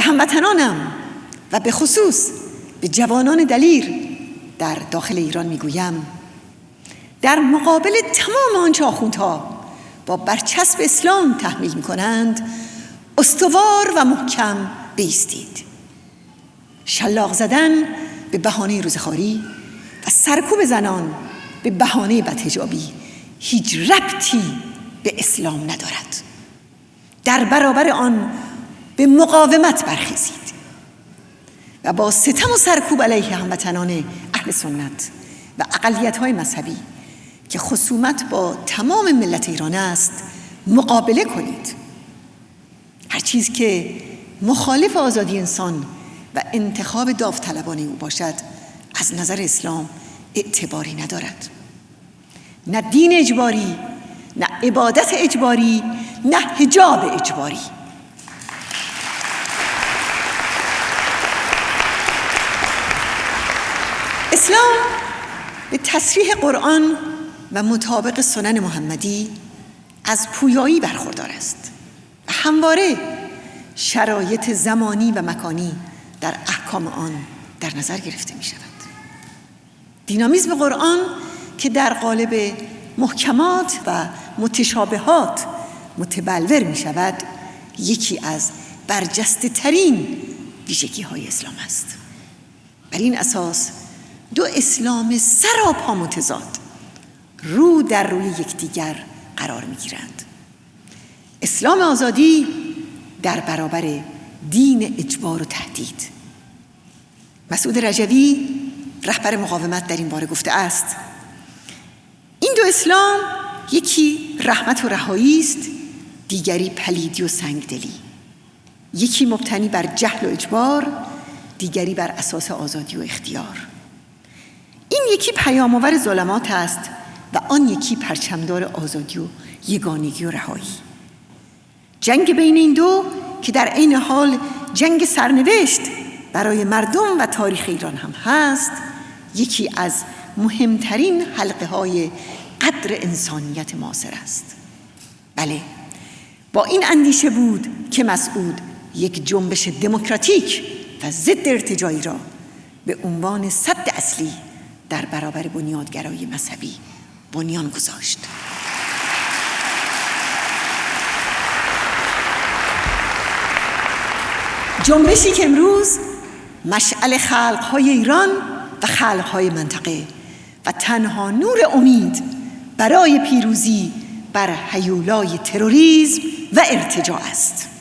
هموطنانم و به خصوص به جوانان دلیر در داخل ایران می‌گویم در مقابل تمام آنچه آخوندها با برچسب اسلام تحمیل می کنند استوار و محکم بیستید. شلاق زدن به بهانه روزخاری و سرکوب زنان به بهانه بدهجابی هیچ ربطی به اسلام ندارد. در برابر آن به مقاومت برخیزید. و با ستم و سرکوب علیه هموطنان اهل سنت و اقلیت های مذهبی که خصومت با تمام ملت ایران است مقابله کنید. هر چیز که مخالف آزادی انسان و انتخاب داوطلبانه او باشد از نظر اسلام اعتباری ندارد. نه دین اجباری نه عبادت اجباری نه حجاب اجباری. اسلام به تصریح قرآن و مطابق سنن محمدی از پویایی برخوردار است و همواره شرایط زمانی و مکانی در احکام آن در نظر گرفته می شود. دینامیزم قرآن که در قالب محکمات و متشابهات متبلور می شود یکی از برجسته ترین ویژگی های اسلام است. بر این اساس دو اسلام سراپا متضاد. رو در روی یکدیگر قرار می گیرند اسلام آزادی در برابر دین اجبار و تهدید. مسعود رجوی رهبر مقاومت در این باره گفته است این دو اسلام یکی رحمت و رهایی است دیگری پلیدی و سنگدلی. یکی مبتنی بر جهل و اجبار دیگری بر اساس آزادی و اختیار. این یکی پیامآور ظلمات است و آن یکی پرچمدار آزادی و یگانگی و رهایی. جنگ بین این دو که در عین حال جنگ سرنوشت برای مردم و تاریخ ایران هم هست یکی از مهمترین حلقه های قدر انسانیت معاصر است. بله با این اندیشه بود که مسعود یک جنبش دموکراتیک و ضد ارتجایی را به عنوان صد اصلی در برابر بنیادگرای مذهبی بنیان گذاشت. جنبشی که امروز مشعل خلقهای ایران و خلقهای منطقه و تنها نور امید برای پیروزی بر حیولای تروریسم و ارتجاع است.